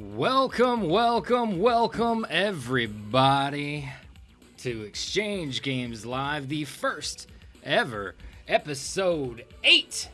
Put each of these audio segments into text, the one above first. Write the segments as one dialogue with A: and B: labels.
A: Welcome, welcome, welcome, everybody, to Exchange Games Live, the first ever episode 8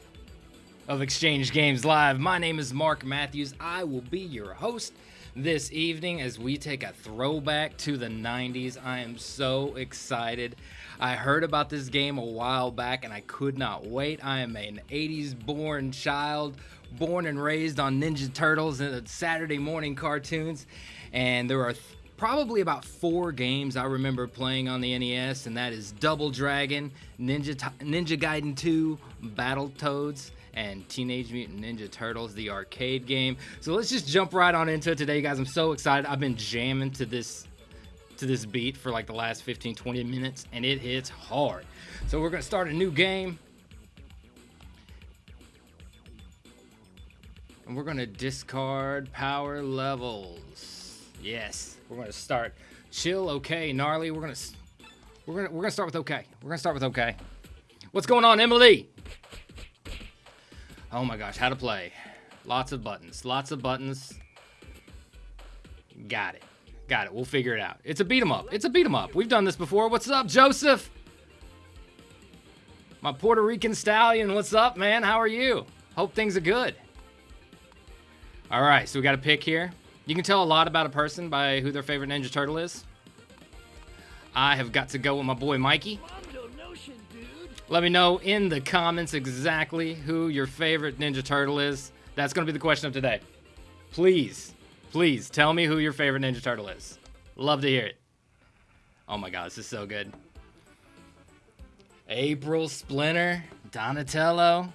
A: of Exchange Games Live. My name is Mark Matthews. I will be your host this evening as we take a throwback to the 90s. I am so excited. I heard about this game a while back and I could not wait. I am an 80s born child, born and raised on Ninja Turtles and Saturday morning cartoons. And there are probably about four games I remember playing on the NES, and that is Double Dragon, Ninja, Ninja Gaiden 2, Battletoads, and Teenage Mutant Ninja Turtles, the arcade game. So let's just jump right on into it today, guys. I'm so excited. I've been jamming to this to this beat for like the last 15 20 minutes and it hits hard. So we're to start a new game. And we're going to discard power levels. Yes, we're going to start chill, okay, gnarly. We're going to we're going to we're going to start with okay. We're going to start with okay. What's going on, Emily? Oh my gosh, how to play. Lots of buttons. Lots of buttons. Got it. Got it. We'll figure it out. It's a beat 'em up. It's a beat 'em up. We've done this before. What's up, Joseph? My Puerto Rican stallion. What's up, man? How are you? Hope things are good. All right, so we got a pick here. You can tell a lot about a person by who their favorite Ninja Turtle is. I have got to go with my boy Mikey. Let me know in the comments exactly who your favorite Ninja Turtle is. That's going to be the question of today. Please, please tell me who your favorite Ninja Turtle is. Love to hear it. Oh my god, this is so good. April, Splinter, Donatello.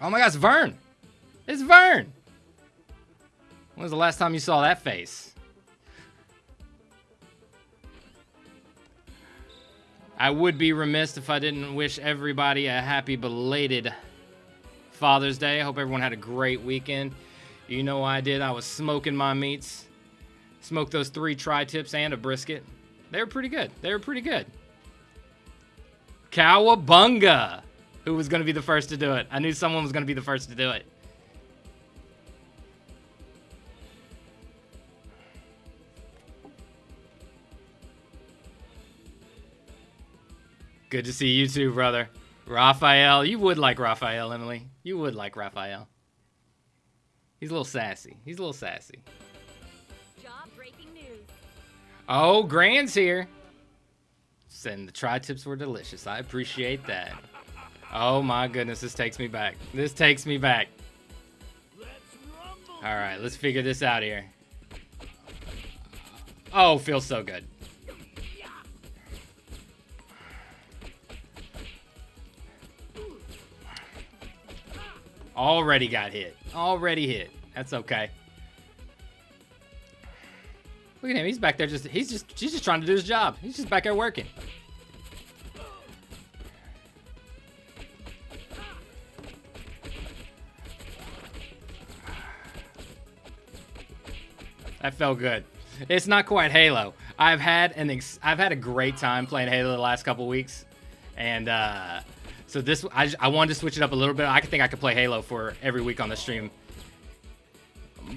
A: Oh my it's Vern. It's Vern. When was the last time you saw that face? I would be remiss if I didn't wish everybody a happy belated Father's Day. I hope everyone had a great weekend. You know I did. I was smoking my meats. Smoked those three tri-tips and a brisket. They were pretty good. They were pretty good. Cowabunga! Who was going to be the first to do it? I knew someone was going to be the first to do it. Good to see you too, brother. Raphael, you would like Raphael, Emily. You would like Raphael. He's a little sassy. He's a little sassy.
B: Jaw-breaking news.
A: Oh, Grand's here. And the tri-tips were delicious. I appreciate that. Oh my goodness, this takes me back. This takes me back. All right, let's figure this out here. Oh, feels so good. Already got hit. Already hit. That's okay. Look at him. He's back there just he's just he's just trying to do his job. He's just back there working. That felt good. It's not quite Halo. I've had an I've had a great time playing Halo the last couple weeks, and uh, so this I, I wanted to switch it up a little bit. I think I could play Halo for every week on the stream,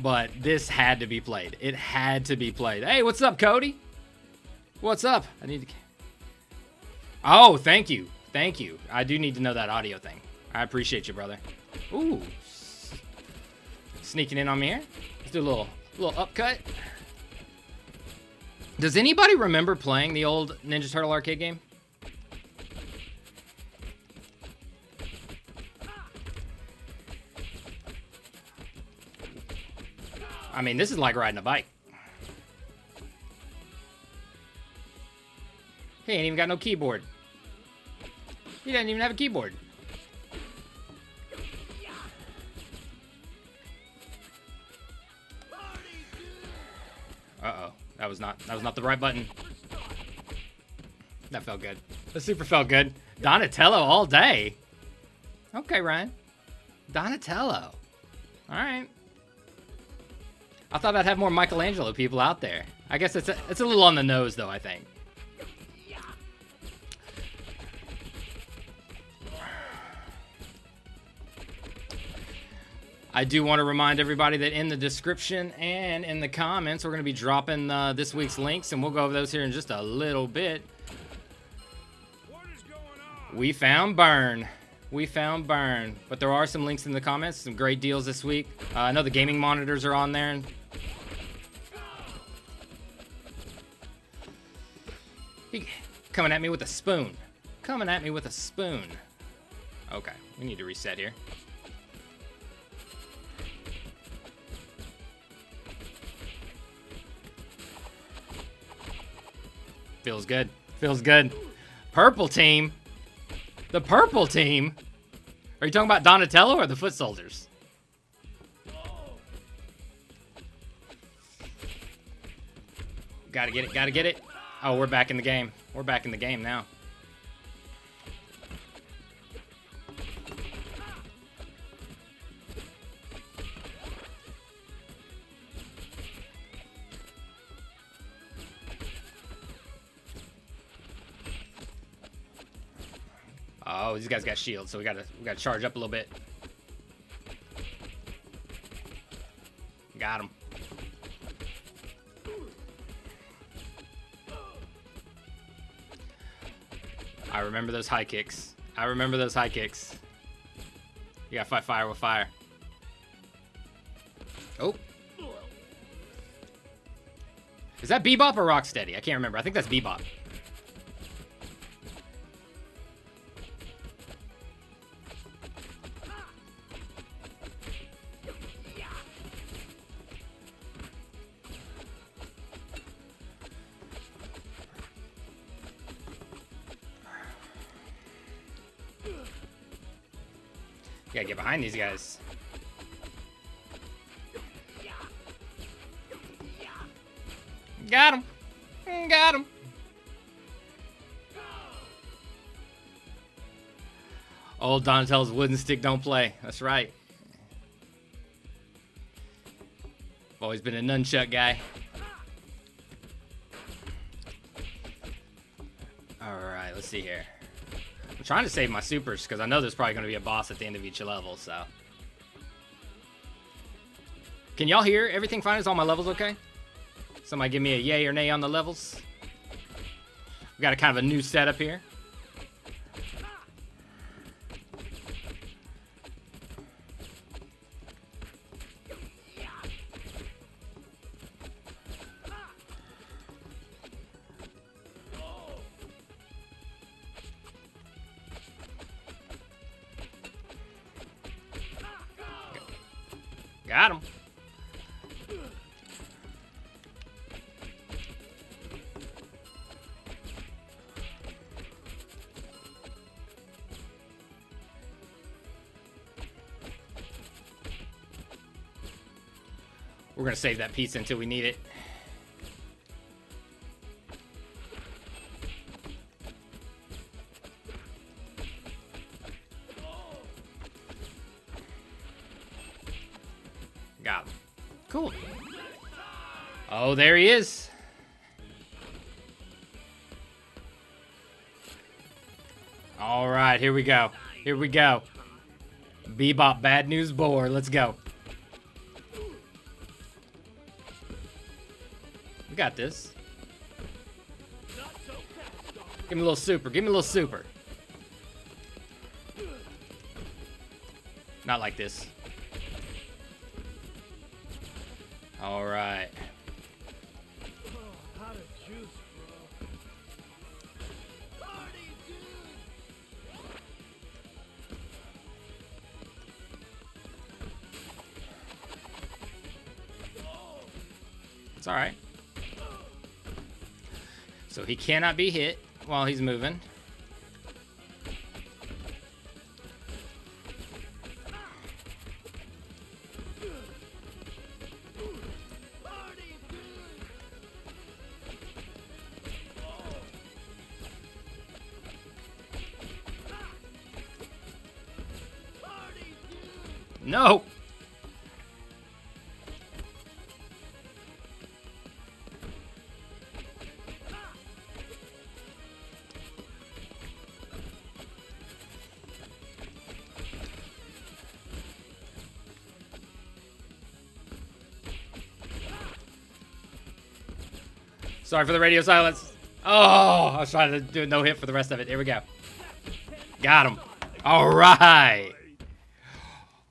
A: but this had to be played. It had to be played. Hey, what's up, Cody? What's up? I need to. Oh, thank you, thank you. I do need to know that audio thing. I appreciate you, brother. Ooh, sneaking in on me here. Let's do a little little upcut. Does anybody remember playing the old Ninja Turtle arcade game? I mean, this is like riding a bike. He ain't even got no keyboard. He doesn't even have a keyboard. Uh-oh. That was not that was not the right button. That felt good. That super felt good. Donatello all day. Okay, Ryan. Donatello. Alright. I thought I'd have more Michelangelo people out there. I guess it's a, it's a little on the nose, though, I think. I do want to remind everybody that in the description and in the comments, we're going to be dropping uh, this week's links, and we'll go over those here in just a little bit. We found Vern. We found Vern. But there are some links in the comments, some great deals this week. Uh, I know the gaming monitors are on there. He coming at me with a spoon. Coming at me with a spoon. Okay, we need to reset here. Feels good. Feels good. Purple team. The purple team. Are you talking about Donatello or the foot soldiers? Gotta get it, gotta get it. Oh, we're back in the game. We're back in the game now. Oh, these guys got shields, so we gotta we gotta charge up a little bit. Got him. I remember those high kicks. I remember those high kicks. You gotta fight fire with fire. Oh. Is that Bebop or Rocksteady? I can't remember. I think that's Bebop. Gotta get behind these guys. Got him. Got him. Old Donatello's wooden stick don't play. That's right. Always been a nunchuck guy. Alright, let's see here. I'm trying to save my supers because I know there's probably going to be a boss at the end of each level, so. Can y'all hear everything fine? Is all my levels okay? Somebody give me a yay or nay on the levels. We've got a kind of a new setup here. We're gonna save that pizza until we need it. Got him. Cool. Oh, there he is. All right, here we go. Here we go. Bebop Bad News Boar. Let's go. We got this. Give me a little super. Give me a little super. Not like this. All right. It's all right. So he cannot be hit while he's moving. Sorry for the radio silence. Oh, I was trying to do a no hit for the rest of it. Here we go. Got him. All right.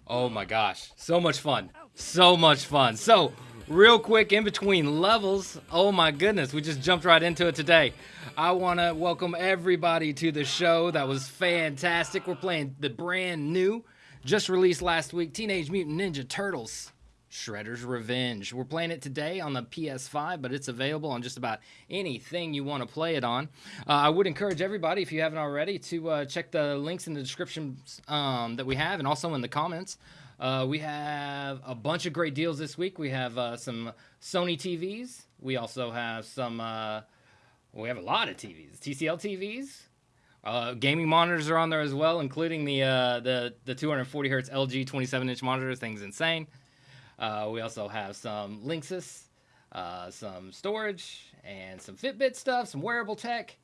A: Oh my gosh. So much fun. So much fun. So, real quick in between levels. Oh my goodness. We just jumped right into it today. I want to welcome everybody to the show. That was fantastic. We're playing the brand new, just released last week Teenage Mutant Ninja Turtles Shredder's Revenge. We're playing it today on the PS5, but it's available on just about anything you want to play it on. Uh, I would encourage everybody, if you haven't already, to uh, check the links in the description um, that we have and also in the comments. Uh, we have a bunch of great deals this week. We have uh, some Sony TVs. We also have some, uh, we have a lot of TVs, TCL TVs. Uh, gaming monitors are on there as well, including the uh, the the 240 hertz LG 27 inch monitor. Thing's insane. Uh, we also have some Linksys, uh, some storage, and some Fitbit stuff, some wearable tech.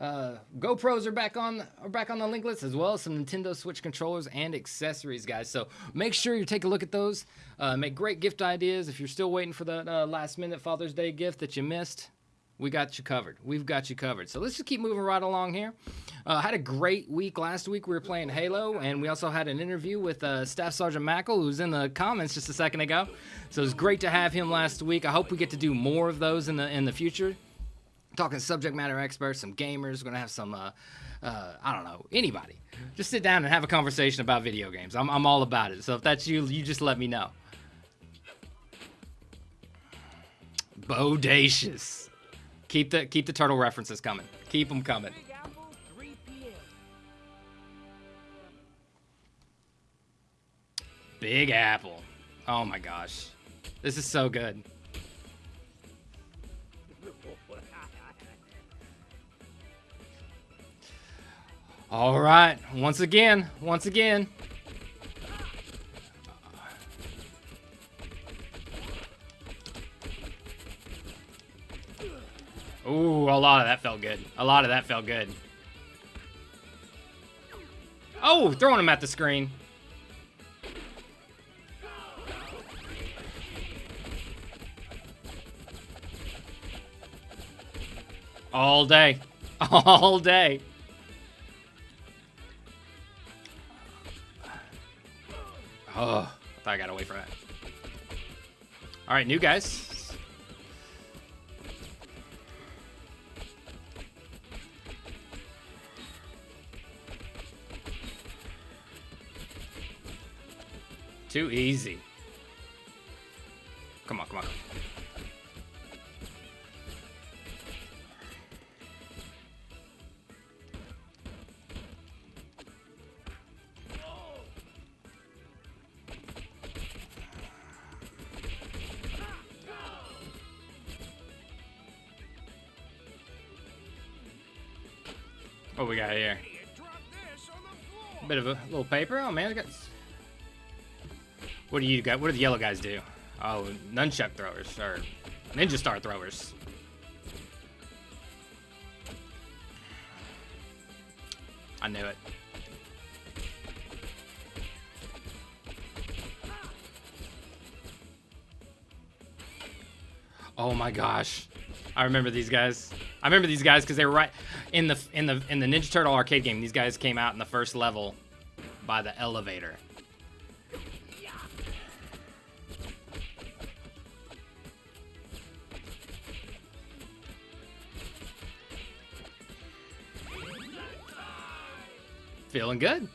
A: Uh, GoPros are back on are back on the link list as well as some Nintendo Switch controllers and accessories, guys. So make sure you take a look at those. Uh, make great gift ideas. If you're still waiting for that uh, last minute Father's Day gift that you missed, we got you covered. We've got you covered. So let's just keep moving right along here. Uh, had a great week last week. We were playing Halo, and we also had an interview with uh, Staff Sergeant Mackle, who's in the comments just a second ago. So it was great to have him last week. I hope we get to do more of those in the in the future. Talking subject matter experts, some gamers. We're gonna have some. Uh, uh, I don't know anybody. Just sit down and have a conversation about video games. I'm I'm all about it. So if that's you, you just let me know. Bodacious. Keep the keep the turtle references coming. Keep them coming.
C: Big Apple, 3 p.m.
A: Big Apple. Oh my gosh. This is so good. All right. Once again, once again. Lot of that felt good. A lot of that felt good. Oh, throwing him at the screen. All day. All day. Oh, I thought I got away from that. All right, new guys. Too easy. Come on, come on. What we got here?
C: Floor.
A: Bit of a little paper. Oh man, I got. What do you got? What do the yellow guys do? Oh, nunchuck throwers or ninja star throwers. I knew it. Oh my gosh. I remember these guys. I remember these guys because they were right in the in the in the Ninja Turtle arcade game. These guys came out in the first level by the elevator. Feeling good.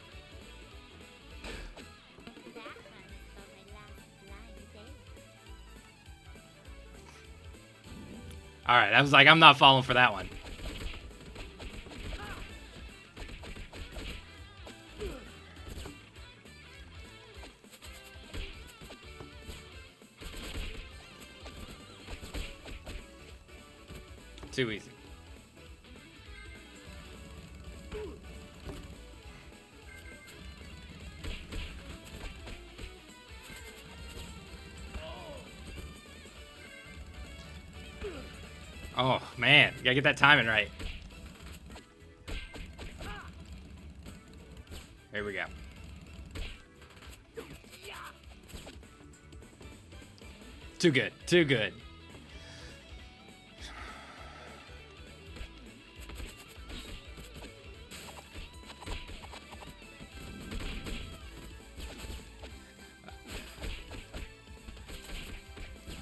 A: All right, I was like, I'm not falling for that one. Too easy. Gotta get that timing right. Here we go. Too good. Too good.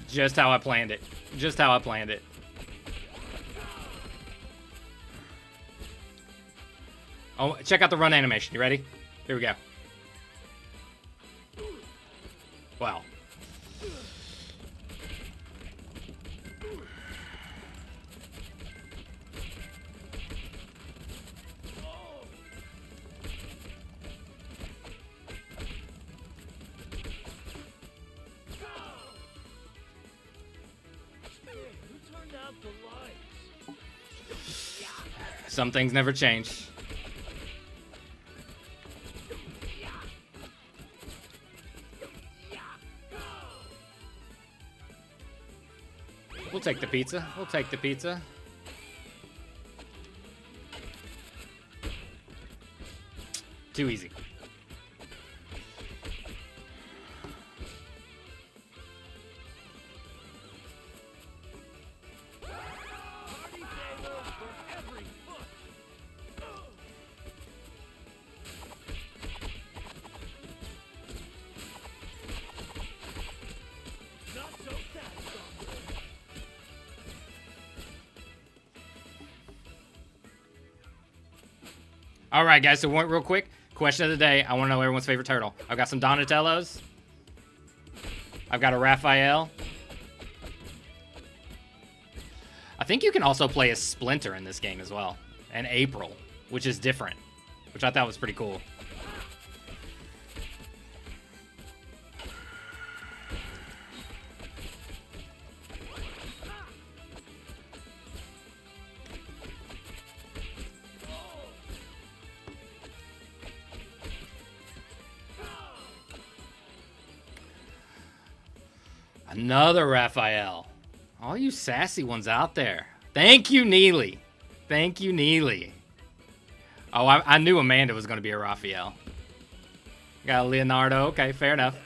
A: Just how I planned it. Just how I planned it. Oh, check out the run animation. You ready? Here we go. Wow. Some things never change. Take the pizza. We'll take the pizza. Too easy. Right, guys. So, real quick question of the day. I want to know everyone's favorite turtle. I've got some Donatellos. I've got a Raphael. I think you can also play a Splinter in this game as well, and April, which is different, which I thought was pretty cool. Raphael. All you sassy ones out there. Thank you, Neely. Thank you, Neely. Oh, I, I knew Amanda was going to be a Raphael. Got a Leonardo. Okay, fair enough.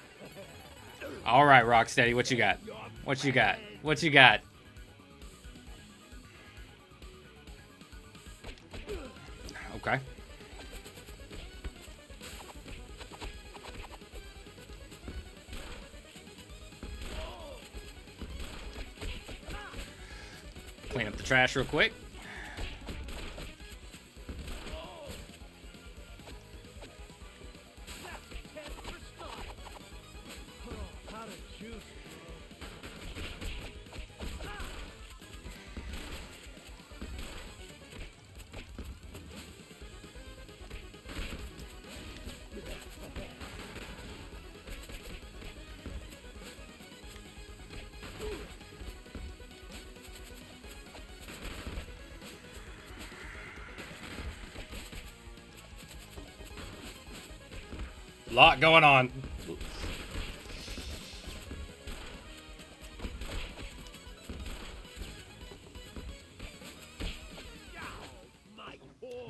A: All right, Rocksteady, what you got? What you got? What you got? Trash real quick. Going on.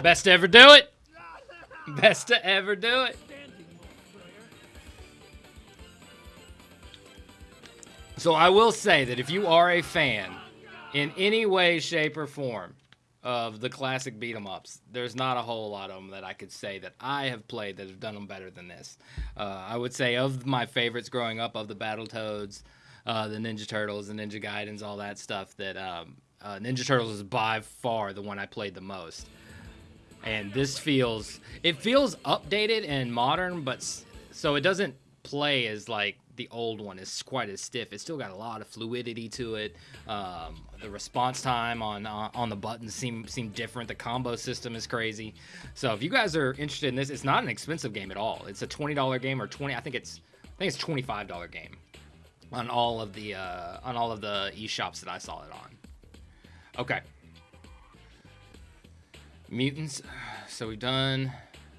A: Best to ever do it. Best to ever do it. So I will say that if you are a fan in any way, shape, or form of the classic beat 'em ups, there's not a whole lot of them that I could say that I have played that have done them better than this. Uh, I would say of my favorites growing up, of the Battletoads, uh, the Ninja Turtles, the Ninja Gaidens, all that stuff, that um, uh, Ninja Turtles is by far the one I played the most. And this feels it feels updated and modern, but so it doesn't play as like the old one is quite as stiff. It's still got a lot of fluidity to it. Um, the response time on on on the buttons seem seem different. The combo system is crazy. So if you guys are interested in this, it's not an expensive game at all. It's a twenty dollar game or twenty. I think it's I think it's twenty five dollar game on all of the uh, on all of the e-shops that I saw it on. Okay. Mutants. So we've done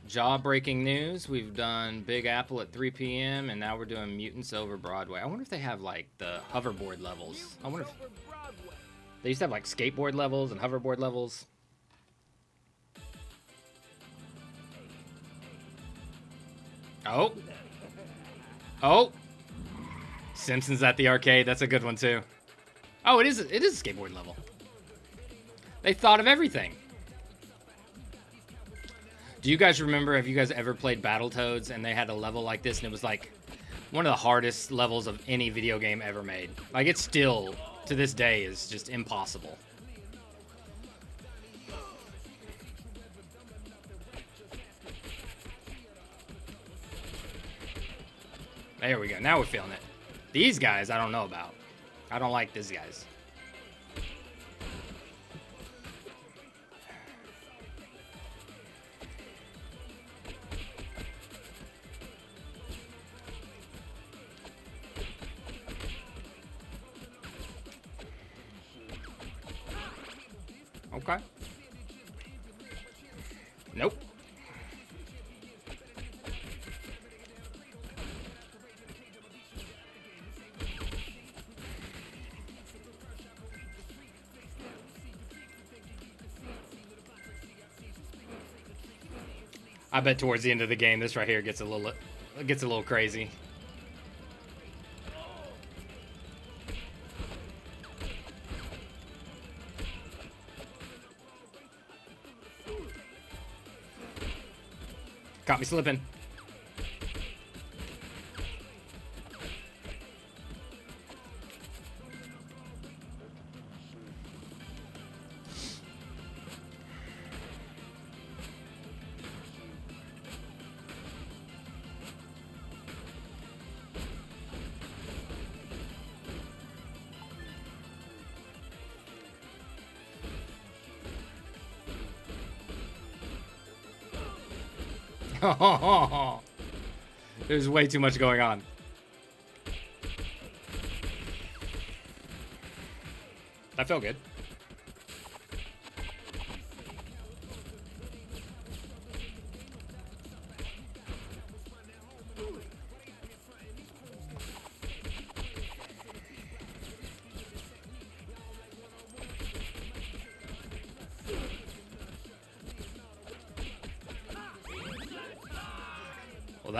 A: jaw-breaking news. We've done Big Apple at 3 p.m. and now we're doing Mutants over Broadway. I wonder if they have like the hoverboard levels. I wonder if they used to have like skateboard levels and hoverboard levels. Oh. Oh. Simpsons at the arcade. That's a good one too. Oh, it is. It is a skateboard level. They thought of everything. Do you guys remember? Have you guys ever played Battletoads and they had a level like this and it was like one of the hardest levels of any video game ever made. Like it still to this day is just impossible. There we go. Now we're feeling it. These guys I don't know about. I don't like these guys. Okay. Nope. I bet towards the end of the game, this right here gets a little gets a little crazy. Caught me slipping. There's way too much going on. That felt good.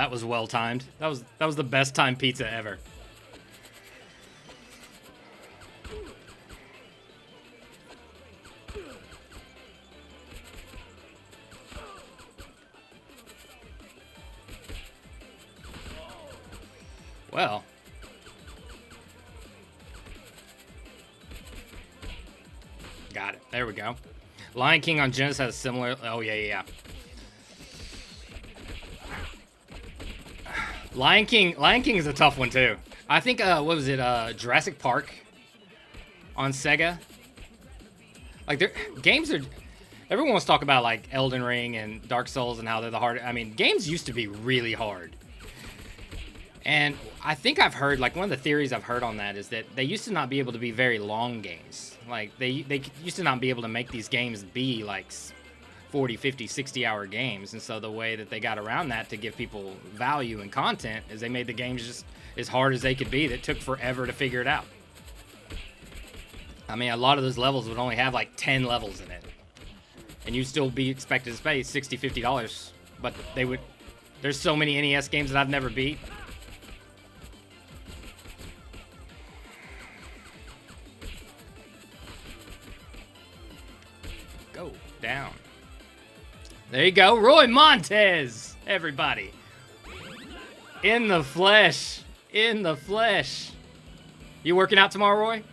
A: That was well timed. That was that was the best timed pizza ever. Well. Got it. There we go. Lion King on Genesis has a similar. Oh yeah, yeah, yeah. Lion King. Lion King is a tough one too. I think. Uh, what was it? Uh, Jurassic Park on Sega. Like their games are. Everyone wants to talk about like Elden Ring and Dark Souls and how they're the hard. I mean, games used to be really hard. And I think I've heard like one of the theories I've heard on that is that they used to not be able to be very long games. Like they they used to not be able to make these games be like 40, 50, 60 hour games. And so the way that they got around that to give people value and content is they made the games just as hard as they could be that took forever to figure it out. I mean, a lot of those levels would only have like 10 levels in it. And you'd still be expected to pay 60, 50 dollars, but they would there's so many NES games that I've never beat. Go down. There you go, Roy Montez, everybody. In the flesh. In the flesh. You working out tomorrow, Roy?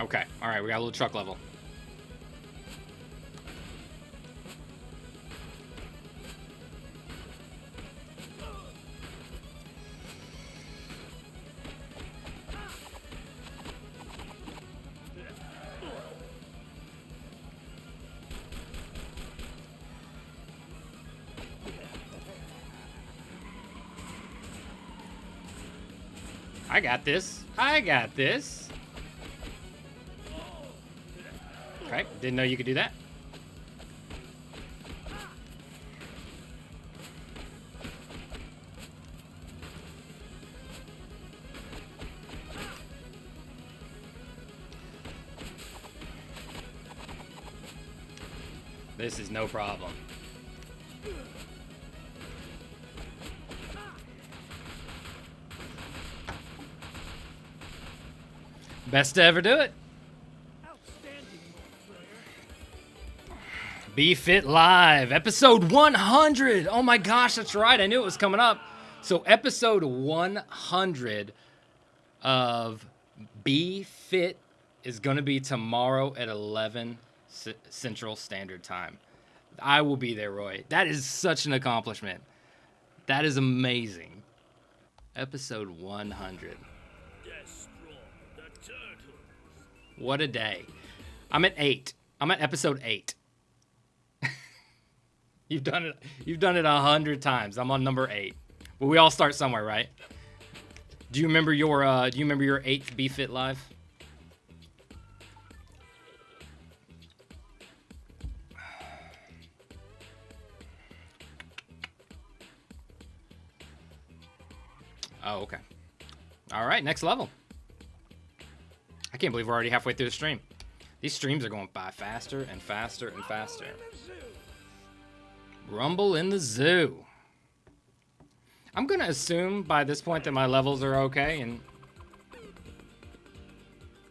A: Okay, all right, we got a little truck level. I got this. I got this. Okay, didn't know you could do that. This is no problem. Best to ever do it. Be Fit Live, episode 100. Oh my gosh, that's right. I knew it was coming up. So, episode 100 of Be Fit is going to be tomorrow at 11 C- Central Standard Time. I will be there, Roy. That is such an accomplishment. That is amazing. Episode 100.
C: Destroy the turtles.
A: What a day. I'm at 8. I'm at episode 8. you've done it you've done it a 100 times. I'm on number 8. But we all start somewhere, right? Do you remember your uh do you remember your 8th Be Fit live? Oh, okay. All right, next level. I can't believe we're already halfway through the stream. These streams are going by faster and faster and faster. Rumble in the zoo. I'm gonna assume by this point that my levels are okay and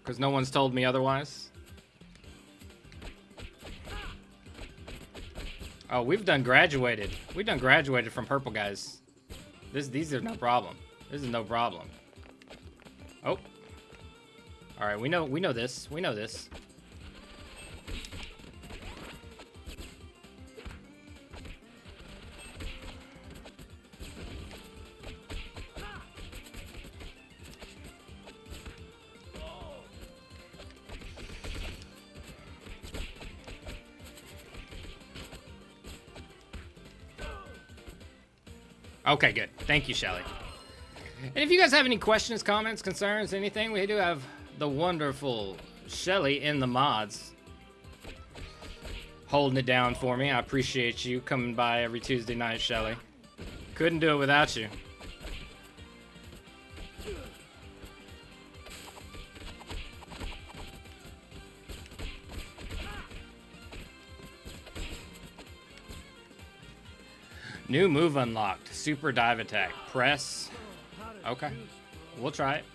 A: because no one's told me otherwise. Oh, we've done graduated. We've done graduated from purple guys. This these are no problem. This is no problem. Oh. All right, we know we know this. We know this. Okay, good. Thank you, Shelly. And if you guys have any questions, comments, concerns, anything, we do have the wonderful Shelly in the mods holding it down for me. I appreciate you coming by every Tuesday night, Shelly. Couldn't do it without you. New move unlocked. Super dive attack. Press. Okay. We'll try it.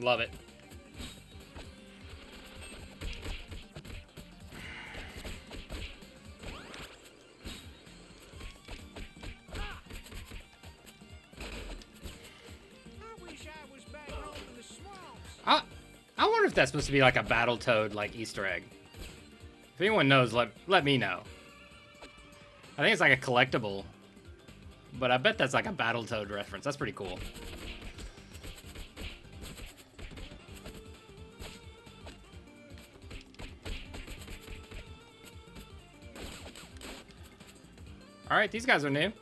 A: Love it.
C: I I
A: wonder if that's supposed to be like a Battletoad like Easter egg. If anyone knows, let let me know. I think it's like a collectible, but I bet that's like a Battletoad reference. That's pretty cool. All right, these guys are new.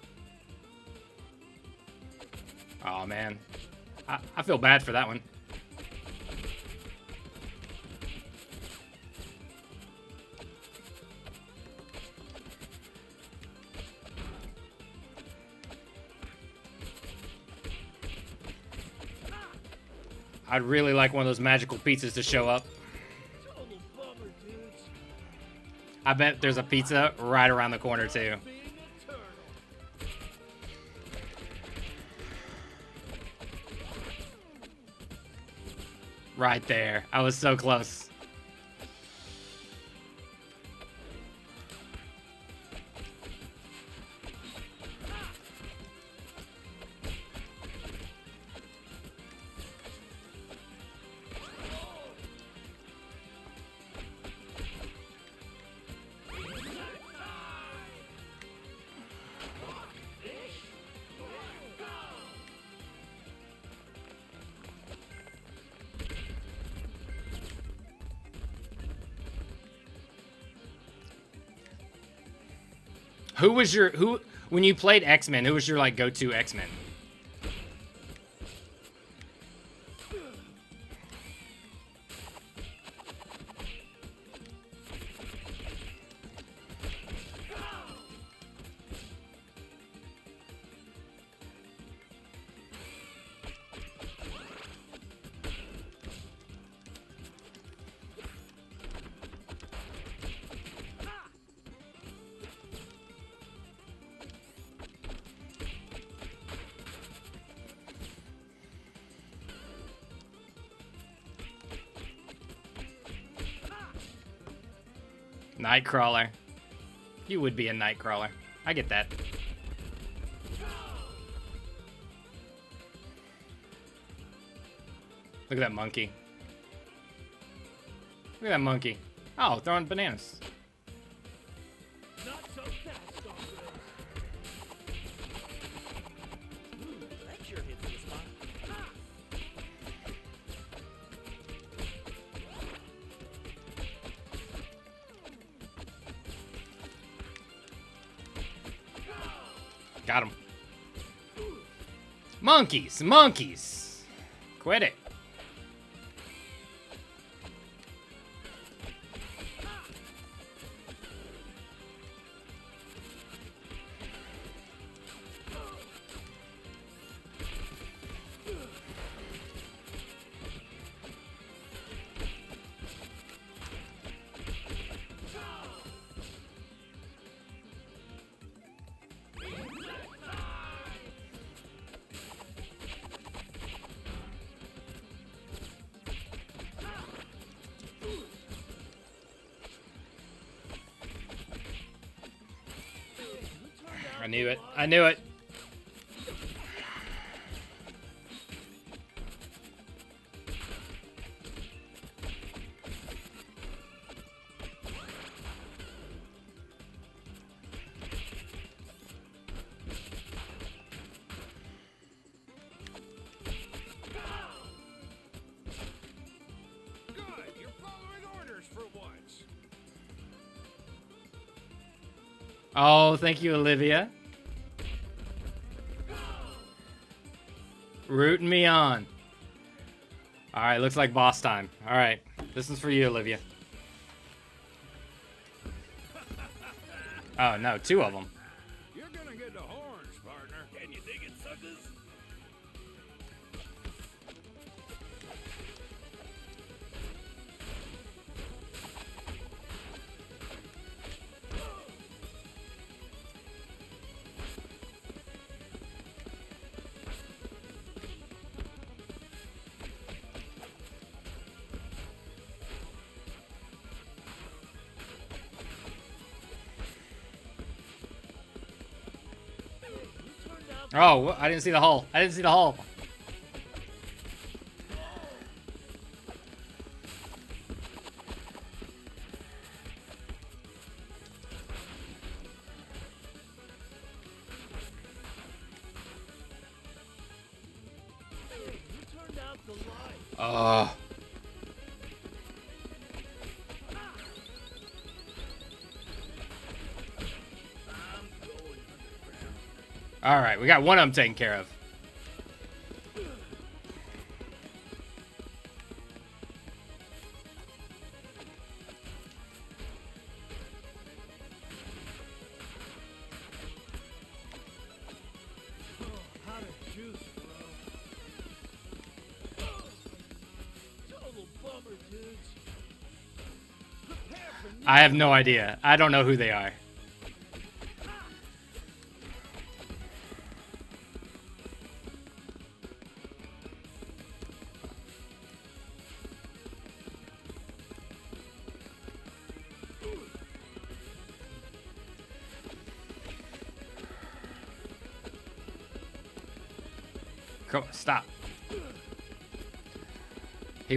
A: Oh man, I, I feel bad for that one. I'd really like one of those magical pizzas to show up. I bet there's a pizza right around the corner too. Right there. I was so close. Who was your who when you played X Men? Who was your like go-to X Men? Nightcrawler. You would be a Nightcrawler. I get that. Look at that monkey. Look at that monkey. Oh, throwing bananas. Monkeys, monkeys. Quit it. Knew it. I knew it. Oh, thank you, Olivia. Rooting me on. All right, looks like boss time. All right, this is for you, Olivia. Oh no, two of them. Oh, I didn't see the hole. I didn't see the hole.
C: You turned out the light.
A: Oh. All right, we got one of them taken care of. I have no idea. I don't know who they are.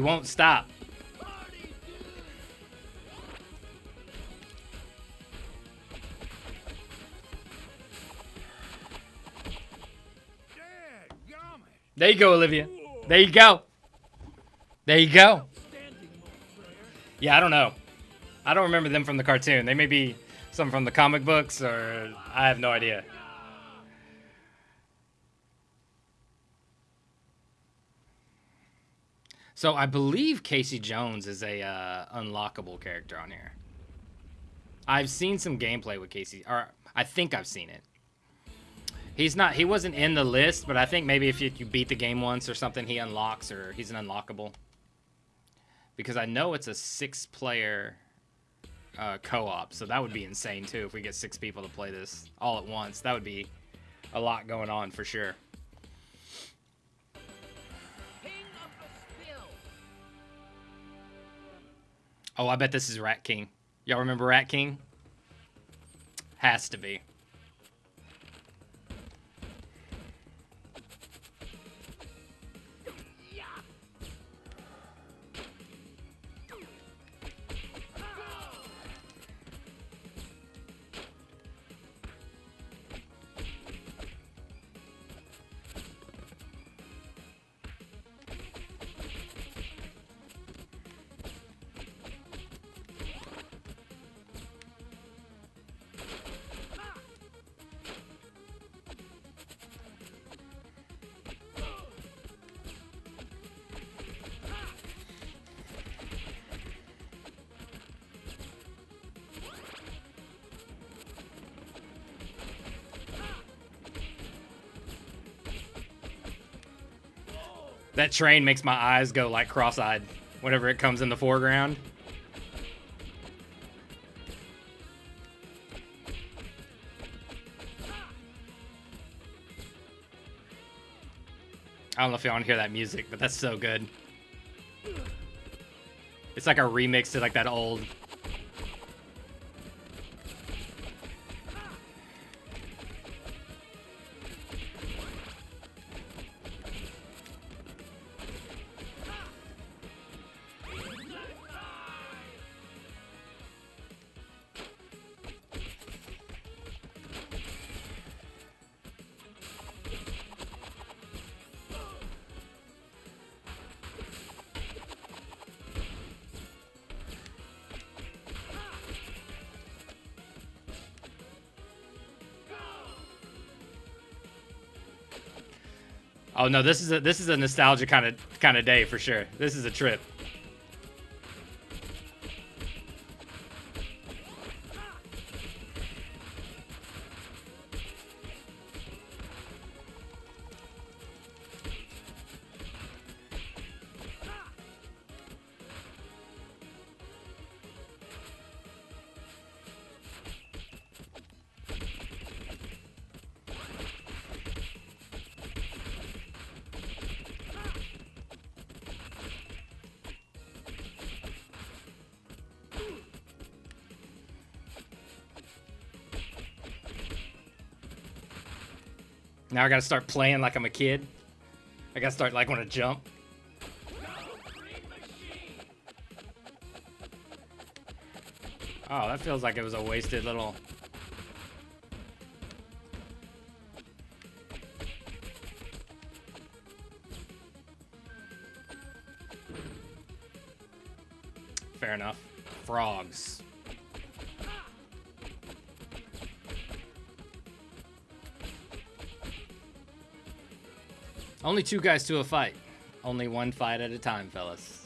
A: He won't stop. There you go, Olivia. There you go. There you go. Yeah, I don't know. I don't remember them from the cartoon. They may be some from the comic books, or I have no idea. So I believe Casey Jones is a uh, unlockable character on here. I've seen some gameplay with Casey, or I think I've seen it. He's not. He wasn't in the list, but I think maybe if you, you beat the game once or something, he unlocks or he's an unlockable. Because I know it's a six-player uh, co-op, so that would be insane too if we get six people to play this all at once. That would be a lot going on for sure. Oh, I bet this is Rat King. Y'all remember Rat King? Has to be. That train makes my eyes go like cross-eyed whenever it comes in the foreground. I don't know if y'all want to hear that music, but that's so good. It's like a remix to like that old Oh no, this is a this is a nostalgia kind of kind of day for sure. This is a trip. Now I gotta start playing like I'm a kid. I gotta start like want to jump. Oh, that feels like it was a wasted little. Fair enough. Frogs. Only two guys to a fight. Only one fight at a time, fellas.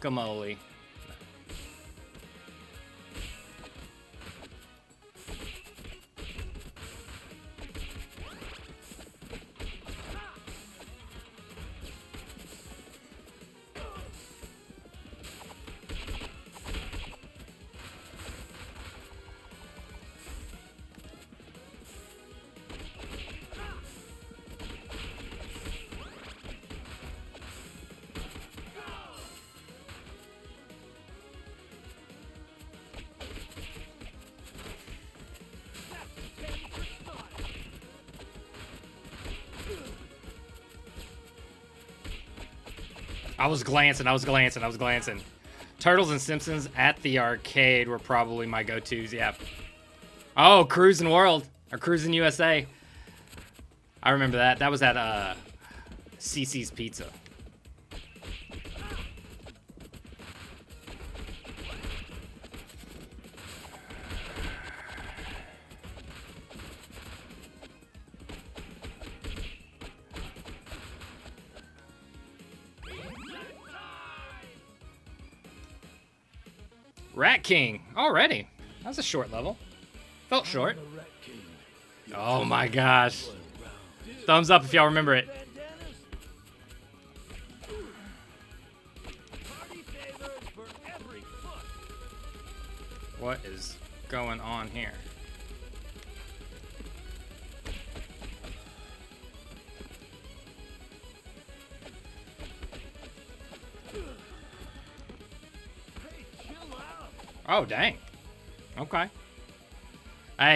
D: Guacamole.
A: I was glancing, I was glancing, I was glancing. Turtles and Simpsons at the arcade were probably my go-tos, yeah. Oh, Cruising World, or Cruising USA. I remember that. That was at uh, Cici's Pizza. King already. That was a short level. Felt short. Oh my gosh. Thumbs up if y'all remember it.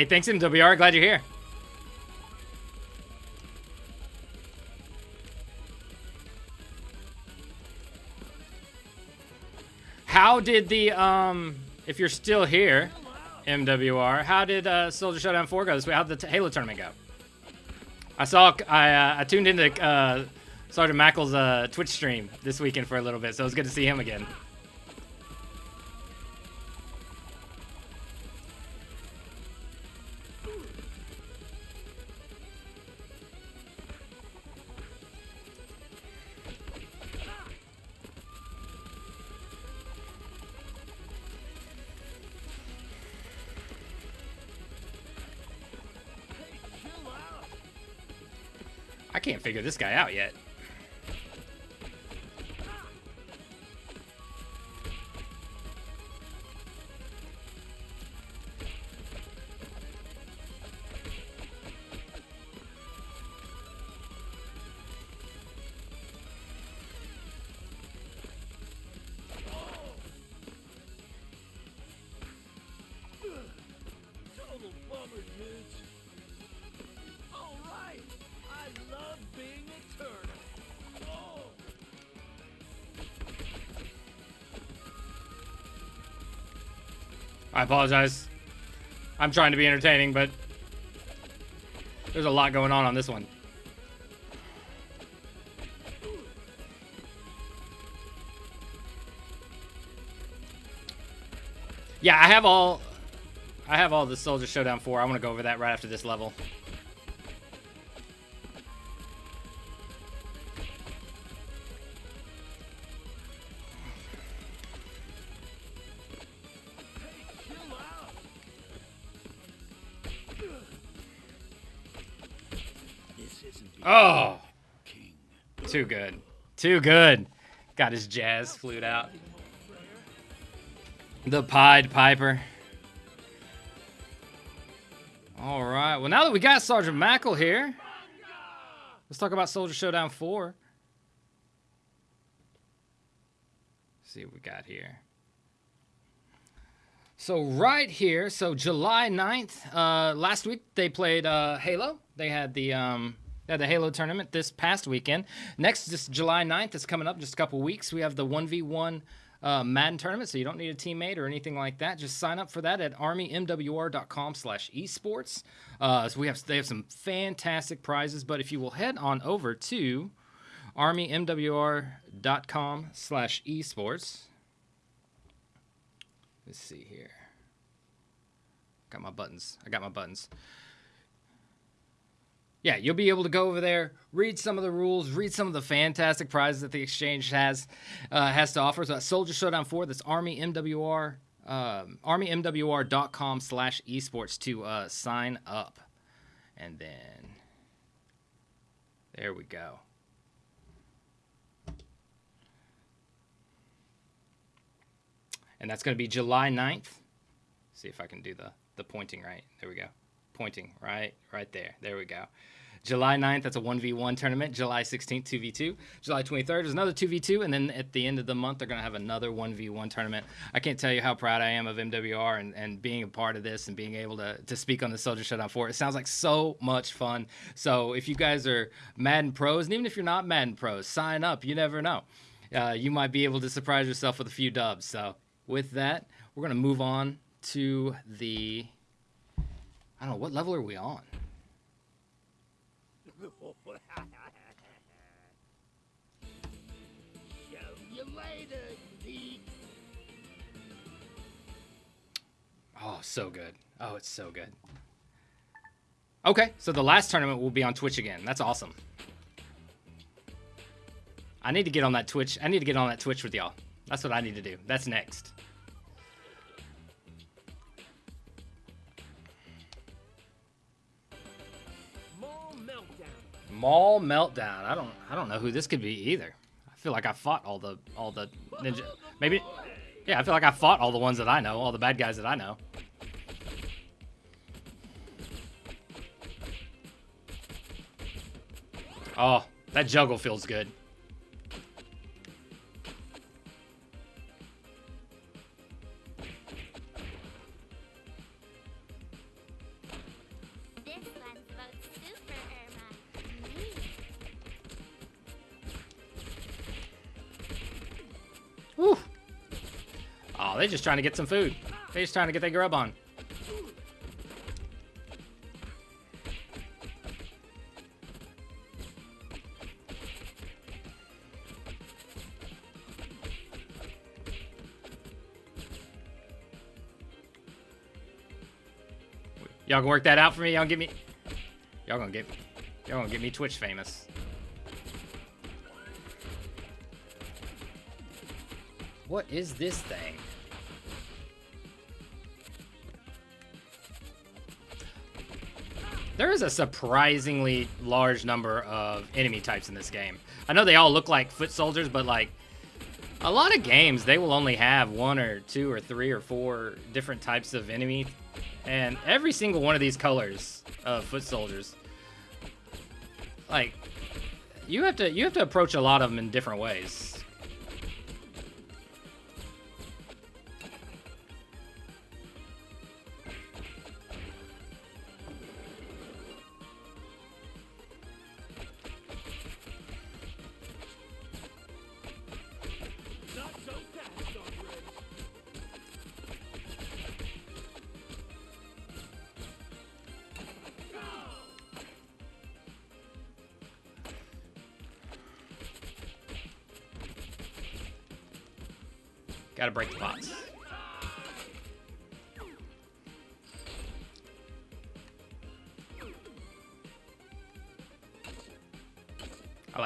D: Hey,
A: thanks MWR. Glad you're here. How did the um if you're still here, MWR, how did uh Soldier Showdown 4 go this week? How did the Halo tournament go? I saw I uh, I tuned into uh Sergeant Mackel's uh Twitch stream this weekend for a little bit, so it was good to see him again. Figure this guy out yet.
D: Total bummer. I
A: apologize. I'm trying to be entertaining, but there's a lot going on on this one. Yeah, I have all I have all the Soldier Showdown 4. I want to go over that right after this level. Too good. Too good. Got his jazz flute out. The Pied Piper. All right. Well, now that we got Sergeant Mackel here, let's talk about Soldier Showdown 4. see what we got here. So right here, so July 9th, uh, last week they played uh, Halo. They had the um, had the Halo tournament this past weekend. Next, just July 9th, is coming up just a couple weeks. We have the 1v1 uh, Madden tournament, so you don't need a teammate or anything like that. Just sign up for that at armymwr.com slash esports. Uh, so we have they have some fantastic prizes, but if you will head on over to armymwr.com slash esports. Let's see here. Got my buttons. I got my buttons. Yeah, you'll be able to go over there, read some of the rules, read some of the fantastic prizes that the exchange has uh, has to offer. So that's Soldier Showdown 4, that's Army MWR, um, armymwr.com slash esports to uh, sign up. And then there we go. And that's going to be July 9th. See if I can do the, the pointing right. There we go. Pointing right, right there. There we go. July 9th, that's a 1v1 tournament. July 16th, 2v2. July 23rd is another 2v2. And then at the end of the month, they're going to have another 1v1 tournament. I can't tell you how proud I am of MWR and, and being a part of this and being able to, to speak on the Soldier Showdown 4. It sounds like so much fun. So if you guys are Madden pros, and even if you're not Madden pros, sign up. You never know. Uh, you might be able to surprise yourself with a few dubs. So with that, we're going to move on to the. I don't know, what level are we on? Oh, so good. Oh, it's so good. Okay, so the last tournament will be on Twitch again. That's awesome. I need to get on that Twitch. I need to get on that Twitch with y'all. That's what I need to do. That's next. Mall meltdown. I don't I don't know who this could be either. I feel like I fought all the all the ninja. Maybe. Yeah, I feel like I fought all the ones that I know, all the bad guys that I know. Oh, that juggle feels good. They're just trying to get some food. They're just trying to get their grub on. Y'all gonna work that out for me? Y'all get me. Y'all gonna get. Y'all gonna get me Twitch famous. What is this thing? There is a surprisingly large number of enemy types in this game. I know they all look like foot soldiers, but like a lot of games, they will only have one or two or three or four different types of enemy, and every single one of these colors of foot soldiers, like you have to you have to approach a lot of them in different ways.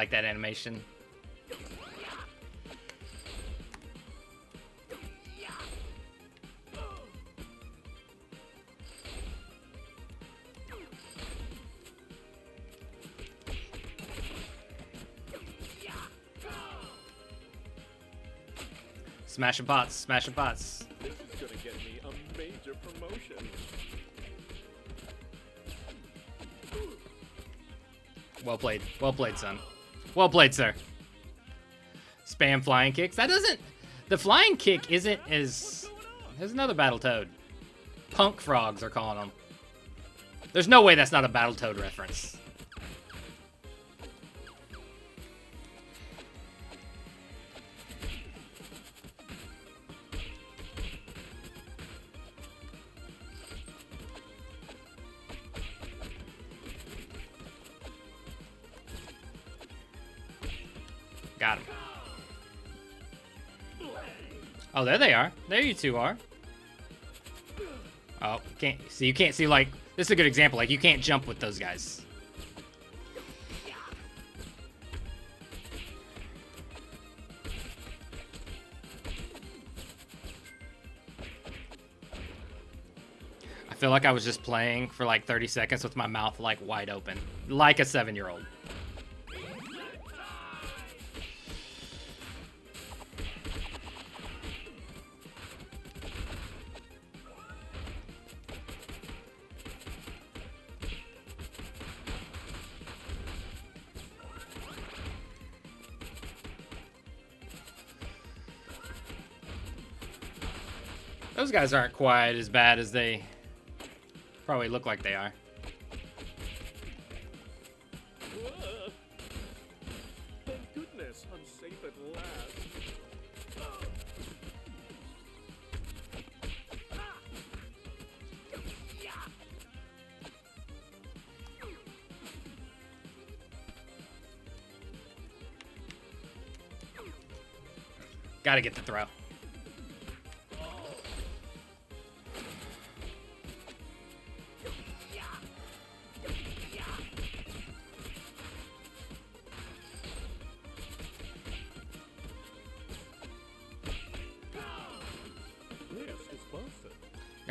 A: Like that animation. Smashing pots, smashing pots.
E: This is gonna get me a major promotion.
A: Well played. Well played, son. Well played, sir. Spam flying kicks. That doesn't. The flying kick isn't as. There's another Battletoad. Punk frogs are calling them. There's no way that's not a Battletoad reference. Oh, there they are. There you two are. Oh, can't see. You can't see like this is a good example. Like you can't jump with those guys. I feel like I was just playing for like 30 seconds with my mouth like wide open, like a seven-year-old. Guys aren't quite as bad as they probably look like they are. Gotta get the throw.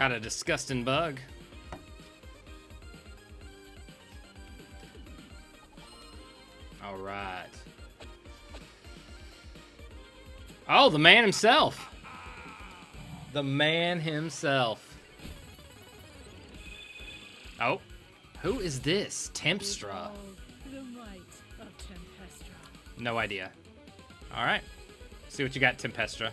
A: Got a disgusting bug. All right. Oh, the man himself. The man himself. Oh, who is this? Tempstra.
C: All the might of Tempestra.
A: No idea. All right. See what you got, Tempestra.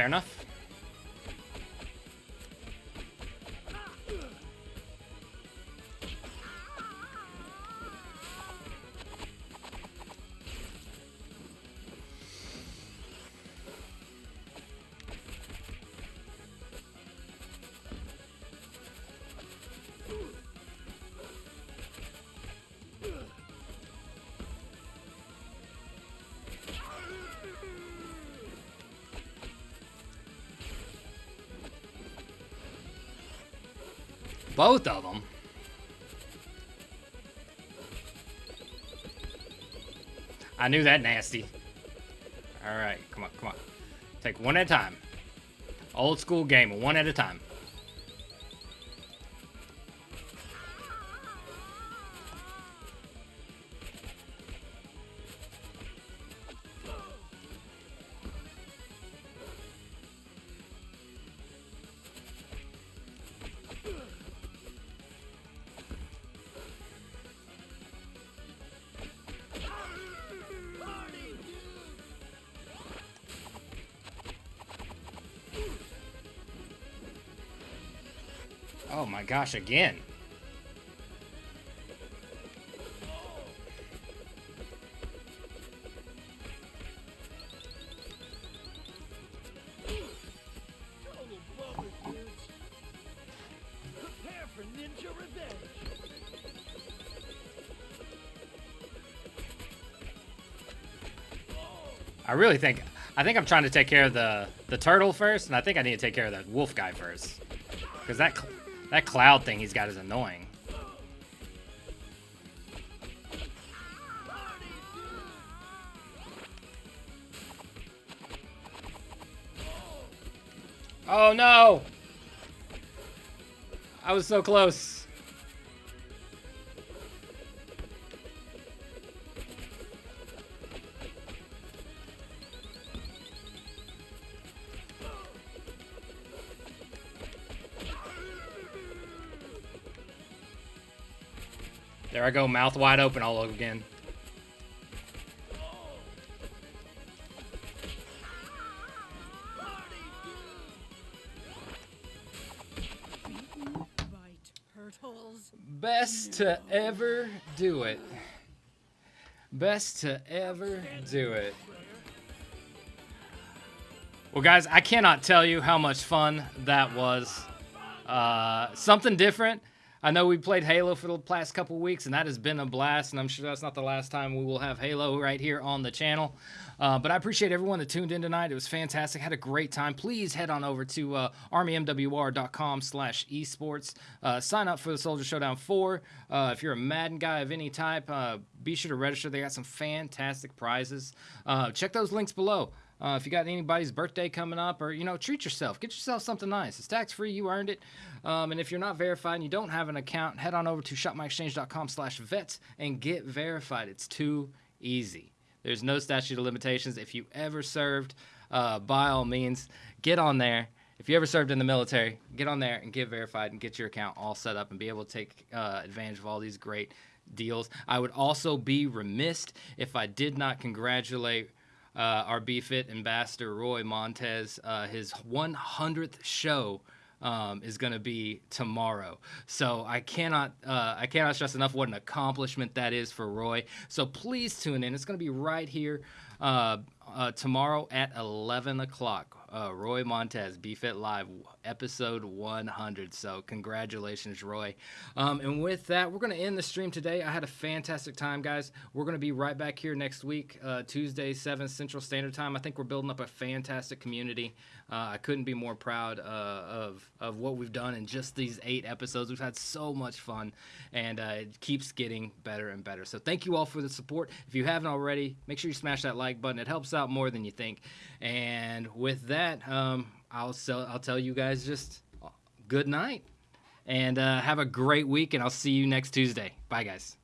A: Fair enough. Both of them. I knew that nasty. All right, come on, come on. Take one at a time. Old school game, one at a time. Oh my gosh, again. I really think I think I'm trying to take care of the the turtle first, and I think I need to take care of the wolf guy first, because that that cloud thing he's got is annoying. Oh no! I was so close. I go, mouth wide open all over again. Best to ever do it. Best to ever do it. Well, guys, I cannot tell you how much fun that was. Uh, something different. I know we played Halo for the past couple weeks, and that has been a blast. And I'm sure that's not the last time we will have Halo right here on the channel. Uh, but I appreciate everyone that tuned in tonight. It was fantastic. Had a great time. Please head on over to uh, armymwr.com slash esports. Uh, sign up for the Soldier Showdown 4. Uh, if you're a Madden guy of any type, uh, be sure to register. They got some fantastic prizes. Uh, check those links below. Uh, if you got anybody's birthday coming up, or you know, treat yourself. Get yourself something nice. It's tax free. You earned it. Um, and if you're not verified and you don't have an account, head on over to shopmyexchange.com/vets and get verified. It's too easy. There's no statute of limitations. If you ever served, uh, by all means, get on there. If you ever served in the military, get on there and get verified and get your account all set up and be able to take uh, advantage of all these great deals. I would also be remiss if I did not congratulate uh, our BFit ambassador Roy Montez. Uh, his 100th show um, is going to be tomorrow. So I cannot uh, I cannot stress enough what an accomplishment that is for Roy. So please tune in. It's going to be right here uh, uh, tomorrow at 11 o'clock. Uh, Roy Montez, BFit Live, episode 100. So, congratulations, Roy. Um, and with that, we're going to end the stream today. I had a fantastic time, guys. We're going to be right back here next week, uh, Tuesday, 7 Central Standard Time. I think we're building up a fantastic community. Uh, I couldn't be more proud uh, of of what we've done in just these eight episodes. We've had so much fun, and uh, it keeps getting better and better. So thank you all for the support. If you haven't already, make sure you smash that like button. It helps out more than you think. And with that, um, I'll sell, I'll tell you guys just uh, good night, and uh, have a great week. And I'll see you next Tuesday. Bye, guys.